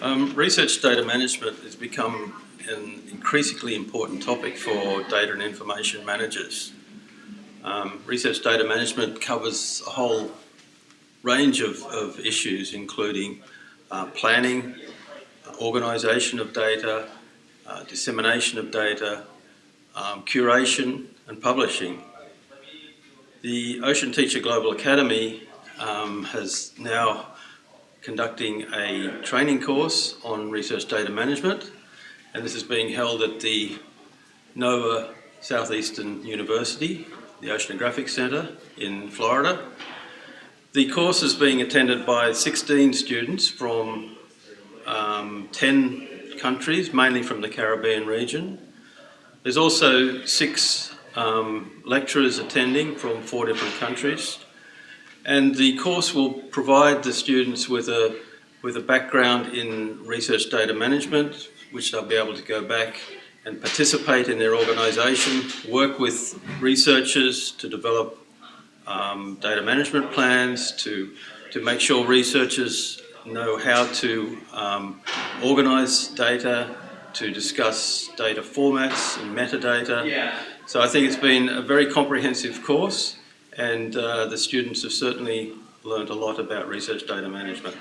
Um, research data management has become an increasingly important topic for data and information managers. Um, research data management covers a whole range of, of issues including uh, planning, organisation of data, uh, dissemination of data, um, curation and publishing. The Ocean Teacher Global Academy um, has now conducting a training course on research data management and this is being held at the Nova Southeastern University, the Oceanographic Centre in Florida. The course is being attended by 16 students from um, 10 countries, mainly from the Caribbean region. There's also six um, lecturers attending from four different countries. And the course will provide the students with a, with a background in research data management, which they'll be able to go back and participate in their organisation, work with researchers to develop um, data management plans, to, to make sure researchers know how to um, organise data, to discuss data formats and metadata. Yeah. So I think it's been a very comprehensive course and uh, the students have certainly learned a lot about research data management.